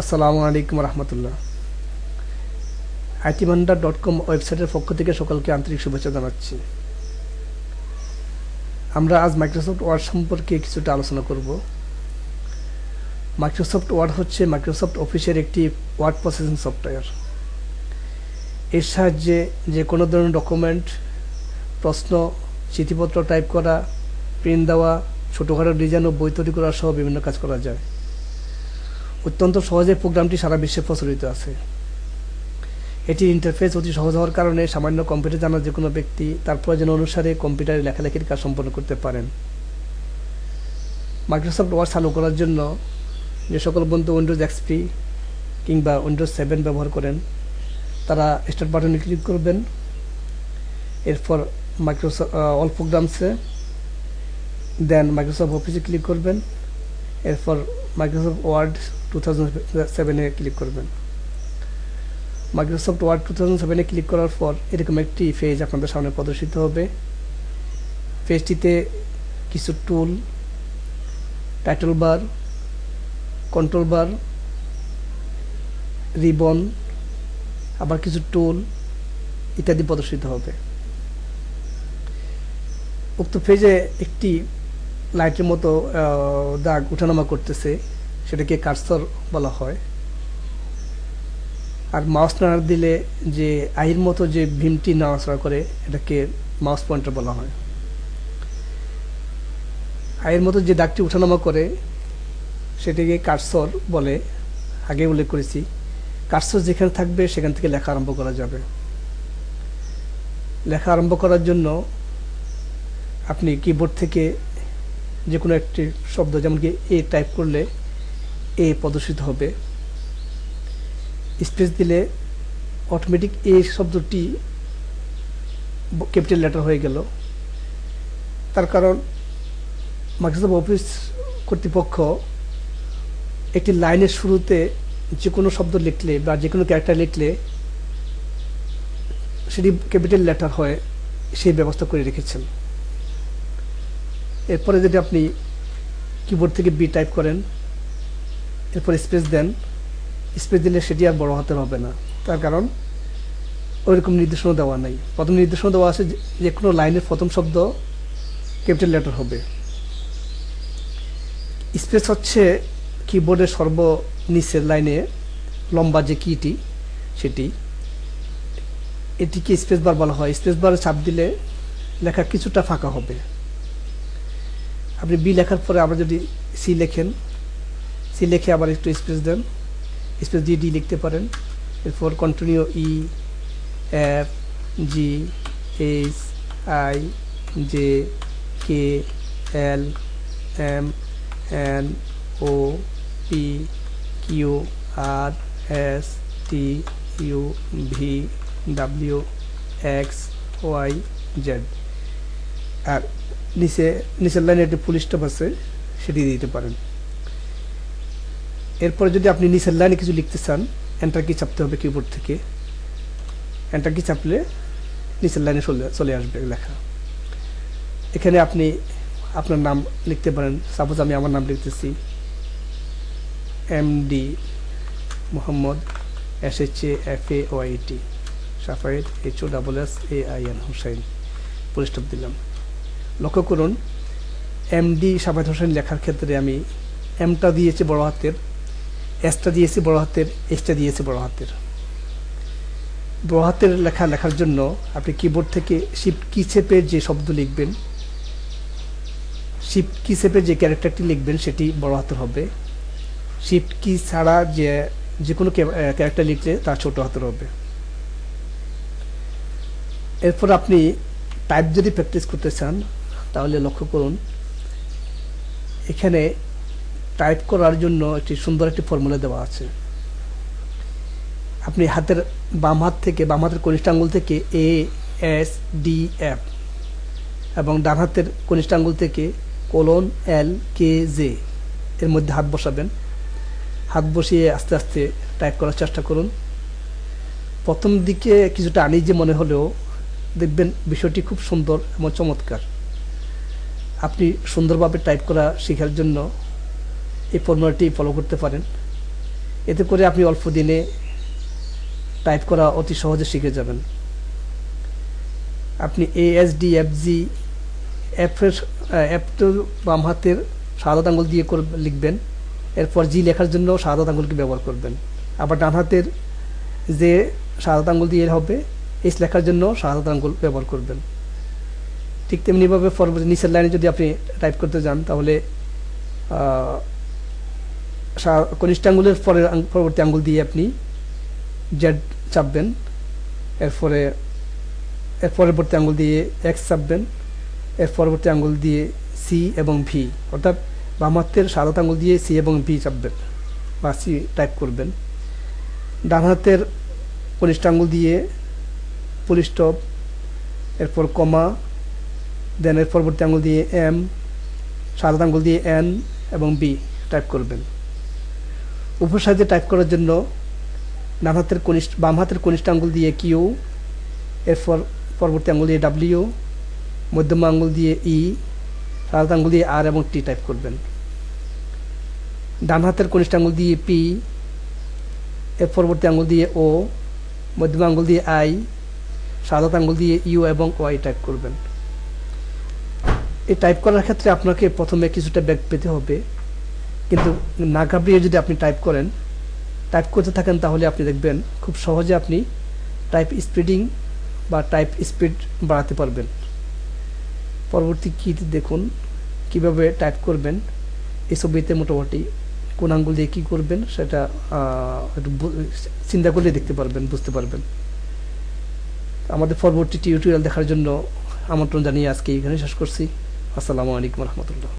আসসালামু আলাইকুম রহমতুল্লাহ। IT Manda dot com ওয়েবসাইটের পক্ষ থেকে সকলকে আন্তরিক শুভেচ্ছা জানাচ্ছি। আমরা আজ মাইক্রোসফট ওয়ার্ড সম্পর্কে কিছুটা আলোচনা করব। মাইক্রোসফট ওয়ার্ড হচ্ছে মাইক্রোসফট অফিসের একটি ওয়ার্ড প্রসেসিং সফটওয়্যার এর সাহায্যে যে কোনো ধরনের ডকুমেন্ট প্রশ্ন, চিঠিপত্র টাইপ করা প্রিন্ট দেওয়া, ছোটোখাটো ডিজাইন ও বই তৈরি করা সহ বিভিন্ন কাজ করা যায়। অত্যন্ত সহজে প্রোগ্রামটি সারা বিশ্বে প্রচলিত আছে। এটির ইন্টারফেস অতি সহজ হওয়ার কারণে সামান্য কম্পিউটার জানা যে কোনো ব্যক্তি তার প্রয়োজন অনুসারে কম্পিউটারে লেখালেখির কাজ সম্পন্ন করতে পারেন। মাইক্রোসফট ওয়ার্ড চালু করার জন্য যে সকল বন্ধু উইন্ডোজ এক্সপি কিংবা উইন্ডোজ সেভেন ব্যবহার করেন, তারা স্টার্ট বাটনে ক্লিক করবেন। এরপর মাইক্রোসফট অল প্রোগ্রামসে দেন মাইক্রোসফট অফিসে ক্লিক করবেন। এরপর মাইক্রোসফট ওয়ার্ড টু থাউজেন্ড সেভেনে ক্লিক করবেন। মাইক্রোসফট ওয়ার্ড টু থাউজেন্ড সেভেনে ক্লিক করার পর এরকম একটি পেজ আপনাদের সামনে প্রদর্শিত হবে। পেজটিতে কিছু tool title bar control bar ribbon আবার কিছু টুল ইত্যাদি প্রদর্শিত হবে। উক্ত পেজে একটি লাইটের মতো দাগ উঠানামা করতেছে। সেটাকে কার্সর বলা হয়। আর মাউস নাড়া দিলে যে আইয়ের মতো যে ভীমটি নাড়াচড়া করে, এটাকে মাউস পয়েন্টার বলা হয়। আয়ের মতো যে দাগটি উঠানামা করে, সেটাকে কার্সর বলে। আগে উল্লেখ করেছি, কার্সর যেখানে থাকবে সেখান থেকে লেখা আরম্ভ করা যাবে। লেখা আরম্ভ করার জন্য আপনি কিবোর্ড থেকে যে কোনো একটি শব্দ যেমন কি এ টাইপ করলে এ প্রদর্শিত হবে। স্পেস দিলে অটোমেটিক এ শব্দটি ক্যাপিটাল লেটার হয়ে গেল। তার কারণ মাইক্রোসফট অফিস কর্তৃপক্ষ একটি লাইনের শুরুতে যে কোনো শব্দ লিখলে বা যে কোনো ক্যারেক্টার লিখলে সেটি ক্যাপিটাল লেটার হয়, সেই ব্যবস্থা করে রেখেছেন। এরপরে যদি আপনি কিবোর্ড থেকে বি টাইপ করেন এরপর স্পেস দেন। স্পেস দিলে সেটি আর বড় হাতের হবে না। তার কারণ ওইরকম নির্দেশনা দেওয়া নেই। প্রথম নির্দেশনা দেওয়া আছে যে কোনো লাইনের প্রথম শব্দ ক্যাপিটাল লেটার হবে। স্পেস হচ্ছে কিবোর্ডের সর্বনিচের লাইনে লম্বা যে কিটি সেটি। এটিকে স্পেস বার বলা হয়। স্পেস বারে চাপ দিলে লেখা কিছুটা ফাঁকা হবে। আপনি বি লেখার পরে আমরা যদি সি লেখেন সি লিখে আবার একটু স্পেস দেন। স্পেস দিয়ে ডি লিখতে পারেন। এরপর continue E F G H I J K L M N O P Q R S T U V W X Y Z আর নিচে, নিচের লাইনে একটি ফুল স্টপ আছে, সেটি দিতে পারেন। এরপরে যদি আপনি নিচের লাইনে কিছু লিখতে চান এন্টার কি চাপতে হবে কিবোর্ড থেকে। এন্টার কি চাপলে নিচের লাইনে চলে আসবে লেখা। এখানে আপনি আপনার নাম লিখতে পারেন। সাপোজ আমি আমার নাম লিখতেছি M D Mohammad S H A F A Y T Safayet H O double S A I N Hussain পরিস্টপ দিলাম। লক্ষ্য করুন এমডি সাফায়েদ হোসেন লেখার ক্ষেত্রে আমি এমটা দিয়েছি বড় হাতের। এসটা দিয়েছি বড় হাতের, এসটা দিয়েছি বড় হাতের। বড় হাতের লেখা লেখার জন্য আপনি কিবোর্ড থেকে শিফট কি চেপে যে শব্দ লিখবেন শিফট কি চেপে যে ক্যারেক্টারটি লিখবেন, সেটি বড় হাতের হবে। শিফট কি ছাড়া যে যে কোনো ক্যারেক্টার লিখলে তা ছোট হাতের হবে। এরপর আপনি টাইপ যদি প্র্যাকটিস করতে চান, তাহলে লক্ষ্য করুন, এখানে টাইপ করার জন্য একটি সুন্দর একটি ফর্মুলা দেওয়া আছে। আপনি হাতের বাম হাত থেকে, বাম হাতের কনিষ্ঠ আঙ্গুল থেকে এ এস ডি এফ এবং ডান হাতের কনিষ্ঠ আঙ্গুল থেকে কোলন এল কে জে এর মধ্যে হাত বসাবেন। হাত বসিয়ে আস্তে আস্তে টাইপ করার চেষ্টা করুন। প্রথম দিকে কিছুটা আনিজে মনে হলেও দেখবেন বিষয়টি খুব সুন্দর এবং চমৎকার। আপনি সুন্দরভাবে টাইপ করা শেখার জন্য এই ফর্মুলাটি ফলো করতে পারেন। এতে করে আপনি অল্প দিনে টাইপ করা অতি সহজে শিখে যাবেন। আপনি এএসডি এফজি এফের এফ তো বাম হাতের সাদা আঙ্গুল দিয়ে লিখবেন। এরপর জি লেখার জন্য সাদা আঙ্গুলকে ব্যবহার করবেন। আবার ডান হাতের যে সাদা আঙ্গুল দিয়ে হবে এস লেখার জন্য সাদা আঙ্গুল ব্যবহার করবেন। ঠিক তেমনিভাবে পরবর্তী নিচের লাইনে যদি আপনি টাইপ করতে যান, তাহলে কনিষ্ঠ আঙ্গুলের পরের পরবর্তী আঙ্গুল দিয়ে আপনি জেড চাপবেন। এরপরে, এর পরবর্তী আঙ্গুল দিয়ে এক্স চাপবেন। এর পরবর্তী আঙ্গুল দিয়ে সি এবং ভি। অর্থাৎ বাম হাতের সাদা আঙ্গুল দিয়ে সি এবং ভি চাপবেন বা সি টাইপ করবেন। ডান হাতের কনিষ্ঠ আঙ্গুল দিয়ে পুলিশ স্টপ, এরপর কমা, দেন এর পরবর্তী আঙ্গুল দিয়ে এম সাদা আঙ্গুল দিয়ে এন এবং বি টাইপ করবেন। সাইডে টাইপ করার জন্য ডান হাতের কনিষ্ঠ, বাম হাতের কনিষ্ঠ আঙ্গুল দিয়ে কিউ এরপর পরবর্তী আঙ্গুল দিয়ে ডাব্লিউ মধ্যমা আঙ্গুল দিয়ে ই সাদা আঙ্গুল দিয়ে আর এবং টি টাইপ করবেন। ডান হাতের কনিষ্ঠ আঙ্গুল দিয়ে পি এর পরবর্তী আঙ্গুল দিয়ে ও মধ্যমা আঙ্গুল দিয়ে আই সাদা আঙ্গুল দিয়ে ইউ এবং ওয়াই টাইপ করবেন। এই টাইপ করার ক্ষেত্রে আপনাকে প্রথমে কিছুটা ব্যাগ পেতে হবে। কিন্তু না ঘাবড়িয়ে যদি আপনি টাইপ করেন টাইপ করতে থাকেন তাহলে আপনি দেখবেন খুব সহজে আপনি টাইপ স্পিডিং বা টাইপ স্পিড বাড়াতে পারবেন। পরবর্তী কীতে দেখুন কীভাবে টাইপ করবেন। এই ছবিতে মোটামুটি কোন আঙ্গুল দিয়ে কী করবেন সেটা একটু চিন্তা করলে দেখতে পারবেন, বুঝতে পারবেন। আমাদের পরবর্তী টিউটোরিয়াল দেখার জন্য আমন্ত্রণ জানিয়ে আজকে এখানে শেষ করছি। আসসালামু আলাইকুম রহমতুল্লাহ।